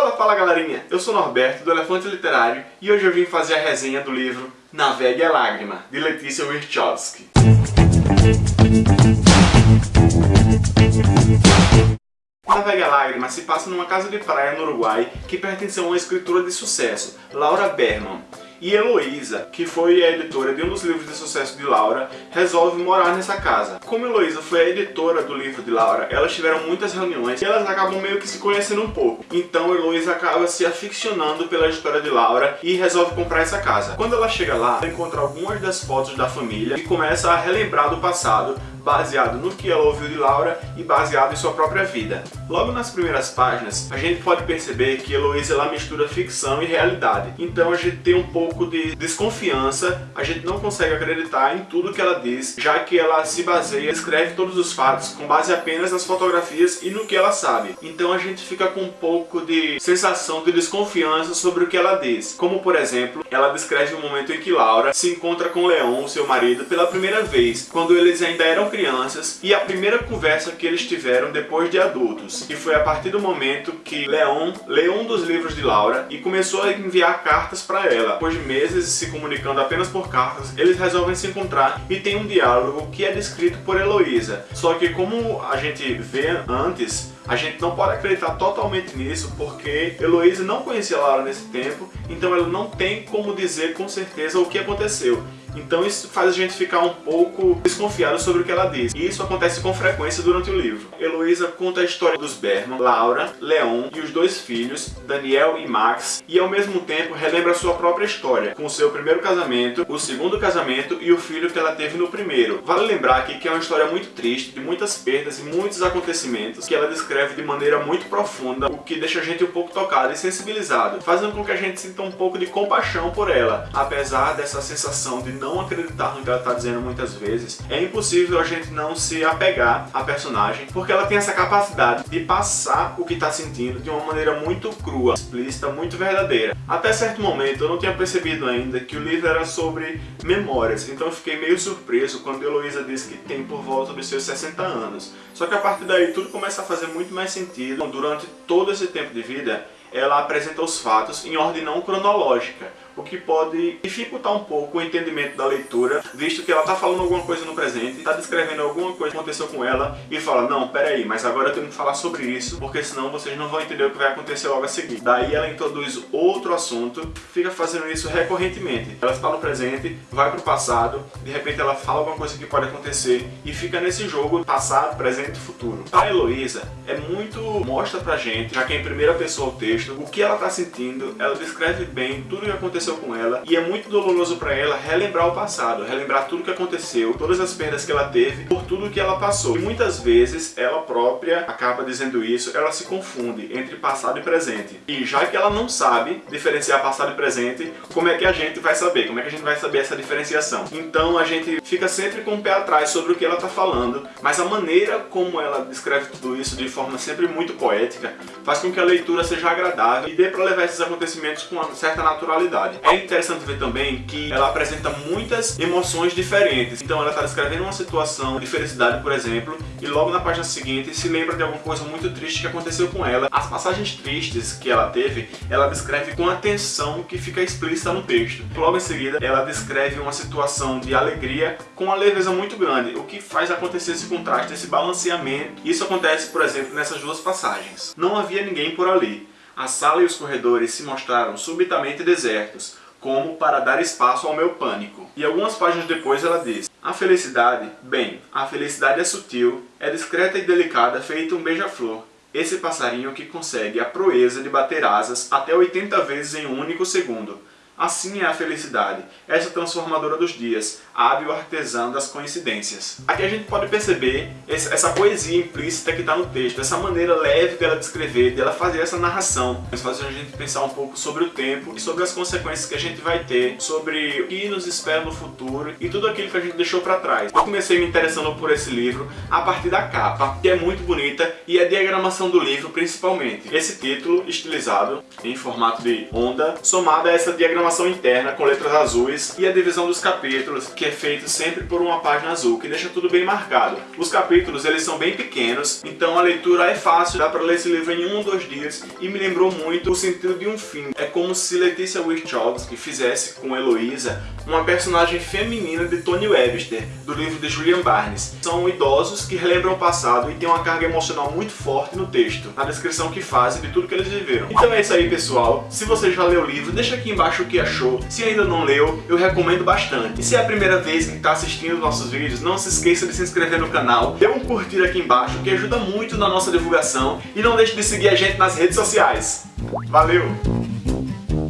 Fala, fala galerinha! Eu sou Norberto, do Elefante Literário, e hoje eu vim fazer a resenha do livro Navegue a Lágrima, de Letícia Wirchowski. Navegue a Lágrima se passa numa casa de praia no Uruguai que pertenceu a uma escritora de sucesso, Laura Berman e Heloísa, que foi a editora de um dos livros de sucesso de Laura, resolve morar nessa casa. Como Heloísa foi a editora do livro de Laura, elas tiveram muitas reuniões e elas acabam meio que se conhecendo um pouco. Então Heloísa acaba se aficionando pela história de Laura e resolve comprar essa casa. Quando ela chega lá, ela encontra algumas das fotos da família e começa a relembrar do passado, baseado no que ela ouviu de Laura e baseado em sua própria vida. Logo nas primeiras páginas, a gente pode perceber que Heloísa ela mistura ficção e realidade. Então a gente tem um pouco de desconfiança, a gente não consegue acreditar em tudo que ela diz, já que ela se baseia, escreve todos os fatos com base apenas nas fotografias e no que ela sabe. Então a gente fica com um pouco de sensação de desconfiança sobre o que ela diz. Como por exemplo, ela descreve o momento em que Laura se encontra com Leon, seu marido, pela primeira vez, quando eles ainda eram crianças e a primeira conversa que eles tiveram depois de adultos. E foi a partir do momento que Leon leu um dos livros de Laura e começou a enviar cartas para ela. Depois de meses se comunicando apenas por cartas, eles resolvem se encontrar e tem um diálogo que é descrito por Heloísa. Só que como a gente vê antes, a gente não pode acreditar totalmente nisso porque Heloísa não conhecia Laura nesse tempo, então ela não tem como dizer com certeza o que aconteceu. Então isso faz a gente ficar um pouco desconfiado sobre o que ela diz. E isso acontece com frequência durante o livro. Heloísa conta a história dos Berman, Laura, Leon e os dois filhos, Daniel e Max, e ao mesmo tempo relembra sua própria história, com seu primeiro casamento, o segundo casamento e o filho que ela teve no primeiro. Vale lembrar aqui que é uma história muito triste, de muitas perdas e muitos acontecimentos, que ela descreve de maneira muito profunda, o que deixa a gente um pouco tocado e sensibilizado, fazendo com que a gente sinta um pouco de compaixão por ela, apesar dessa sensação de não acreditar no que ela está dizendo muitas vezes, é impossível a gente não se apegar à personagem, porque ela tem essa capacidade de passar o que está sentindo de uma maneira muito crua, explícita, muito verdadeira. Até certo momento eu não tinha percebido ainda que o livro era sobre memórias, então eu fiquei meio surpreso quando Heloísa disse que tem por volta dos seus 60 anos. Só que a partir daí tudo começa a fazer muito mais sentido. Durante todo esse tempo de vida, ela apresenta os fatos em ordem não cronológica, o que pode dificultar um pouco o entendimento da leitura, visto que ela está falando alguma coisa no presente, está descrevendo alguma coisa que aconteceu com ela e fala, não, peraí, mas agora eu tenho que falar sobre isso, porque senão vocês não vão entender o que vai acontecer logo a seguir. Daí ela introduz outro assunto, fica fazendo isso recorrentemente. Ela está no presente, vai para o passado, de repente ela fala alguma coisa que pode acontecer e fica nesse jogo passado, presente e futuro. A Heloísa é muito mostra pra gente, já que é em primeira pessoa o texto, o que ela está sentindo, ela descreve bem tudo o que aconteceu aconteceu com ela e é muito doloroso para ela relembrar o passado, relembrar tudo que aconteceu, todas as perdas que ela teve, por tudo que ela passou. E muitas vezes ela própria acaba dizendo isso, ela se confunde entre passado e presente. E já que ela não sabe diferenciar passado e presente, como é que a gente vai saber? Como é que a gente vai saber essa diferenciação? Então a gente fica sempre com o pé atrás sobre o que ela está falando, mas a maneira como ela descreve tudo isso de forma sempre muito poética faz com que a leitura seja agradável e dê para levar esses acontecimentos com uma certa naturalidade. É interessante ver também que ela apresenta muitas emoções diferentes. Então ela está descrevendo uma situação de felicidade, por exemplo, e logo na página seguinte se lembra de alguma coisa muito triste que aconteceu com ela. As passagens tristes que ela teve, ela descreve com atenção que fica explícita no texto. Logo em seguida, ela descreve uma situação de alegria com uma leveza muito grande, o que faz acontecer esse contraste, esse balanceamento. Isso acontece, por exemplo, nessas duas passagens. Não havia ninguém por ali. A sala e os corredores se mostraram subitamente desertos, como para dar espaço ao meu pânico. E algumas páginas depois ela diz, a felicidade, bem, a felicidade é sutil, é discreta e delicada, feito um beija-flor. Esse passarinho que consegue a proeza de bater asas até 80 vezes em um único segundo, Assim é a felicidade, essa transformadora dos dias, hábil artesã das coincidências. Aqui a gente pode perceber essa poesia implícita que está no texto, essa maneira leve dela descrever, dela fazer essa narração. Isso faz a gente pensar um pouco sobre o tempo e sobre as consequências que a gente vai ter, sobre o que nos espera no futuro e tudo aquilo que a gente deixou para trás. Eu comecei me interessando por esse livro a partir da capa, que é muito bonita, e a diagramação do livro principalmente. Esse título estilizado em formato de onda, somado a essa diagramação interna com letras azuis e a divisão dos capítulos, que é feito sempre por uma página azul, que deixa tudo bem marcado. Os capítulos eles são bem pequenos, então a leitura é fácil, dá para ler esse livro em um ou dois dias e me lembrou muito o sentido de um fim. É como se Letícia Wachowski fizesse com Heloísa uma personagem feminina de Tony Webster, do livro de Julian Barnes. São idosos que relembram o passado e tem uma carga emocional muito forte no texto, na descrição que fazem de tudo que eles viveram. Então é isso aí, pessoal. Se você já leu o livro, deixa aqui embaixo que achou. Se ainda não leu, eu recomendo bastante. E se é a primeira vez que está assistindo nossos vídeos, não se esqueça de se inscrever no canal, dê um curtir aqui embaixo, que ajuda muito na nossa divulgação, e não deixe de seguir a gente nas redes sociais. Valeu!